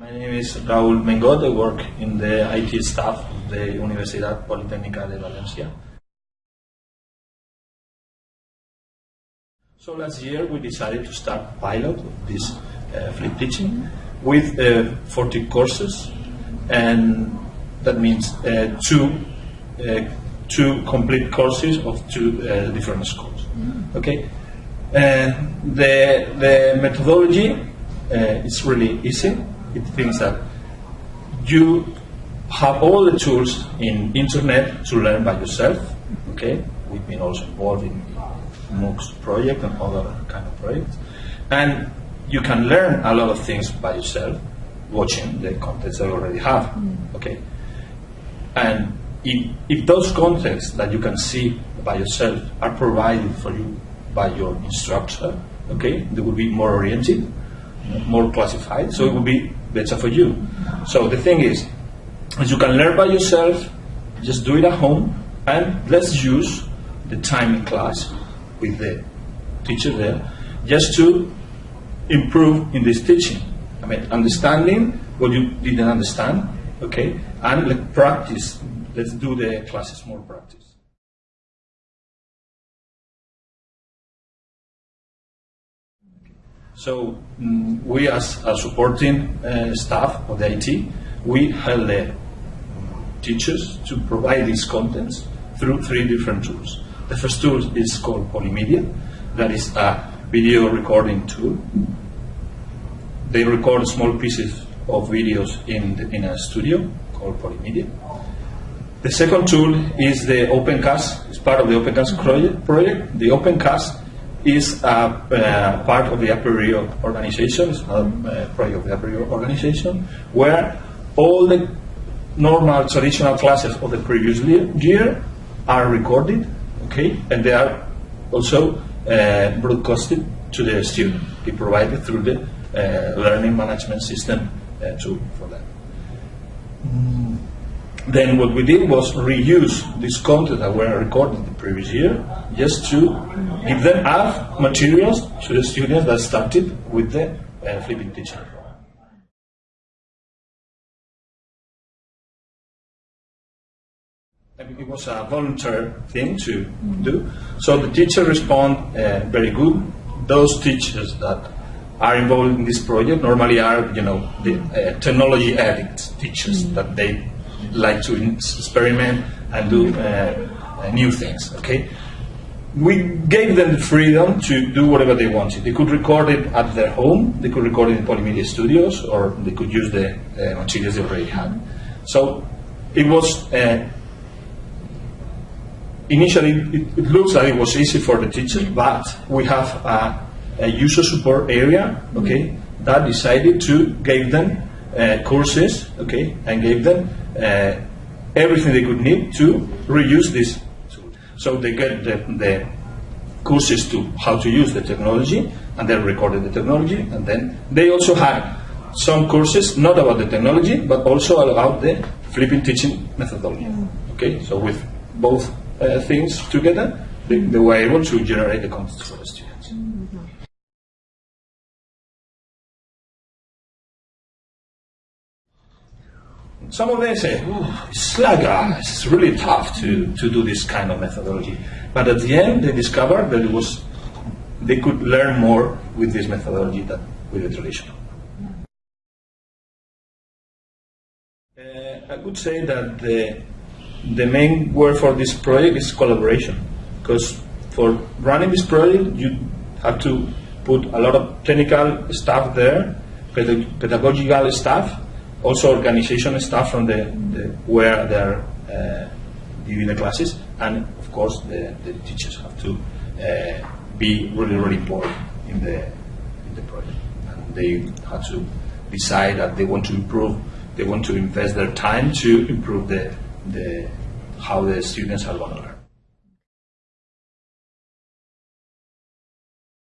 My name is Raúl Mengot. I work in the IT staff of the Universidad Politécnica de Valencia. So last year we decided to start pilot of this uh, flip teaching with uh, 40 courses, and that means uh, two uh, two complete courses of two uh, different schools. Okay, and the the methodology uh, is really easy. It thinks that you have all the tools in internet to learn by yourself. Okay, we've been also involved in MOOCs project and other kind of projects, and you can learn a lot of things by yourself watching the contents that you already have. Mm. Okay, and if, if those contents that you can see by yourself are provided for you by your instructor, okay, they will be more oriented, more classified, so it will be better for you. So the thing is, as you can learn by yourself, just do it at home, and let's use the time in class with the teacher there, just to improve in this teaching. I mean, understanding what you didn't understand, okay, and like practice. Let's do the classes more practice. So mm, we, as a supporting uh, staff of the IT, we help the teachers to provide these contents through three different tools. The first tool is called Polimedia, that is a video recording tool. They record small pieces of videos in, the, in a studio called Polimedia. The second tool is the OpenCast. It's part of the OpenCast project. The OpenCast is a, uh, part of the Apereo organization, it's not a project of the Apereo organization, where all the normal traditional classes of the previous year are recorded, okay, and they are also uh, broadcasted to the student. They provided through the uh, learning management system uh, tool for that. Mm. Then what we did was reuse this content that were recorded the previous year, just to give them add materials to the students that started with the uh, flipping teaching. It was a voluntary thing to do. So the teacher respond uh, very good. Those teachers that are involved in this project normally are, you know, the uh, technology addict teachers that they like to experiment and do uh, new things. Okay, we gave them the freedom to do whatever they wanted. They could record it at their home, they could record it in Polimedia Studios, or they could use the uh, materials they already had. So it was. Uh, initially, it, it, looks like it was easy for the teacher, but we have a, a user support area, okay, that decided to give them uh, courses, okay, and gave them uh, everything they could need to reuse this tool. So they get the, the courses to how to use the technology, and they recorded the technology, and then they also had some courses not about the technology, but also about the flipping teaching methodology. Okay, so with both uh, things together, they, they, were able to generate the content for the students. Some of them say, it's like, ah, it's really tough to, to do this kind of methodology. But at the end, they discovered that it was, they could learn more with this methodology than with the traditional. Uh, I would say that the, the main word for this project is collaboration. Because for running this project, you have to put a lot of technical staff there, pedagogical staff, also organization staff from the, the where they're uh, giving the classes, and of course the, the teachers have to uh, be really really involved in the in the project, and they have to decide that they want to improve, they want to invest their time to improve the the how the students are going to learn.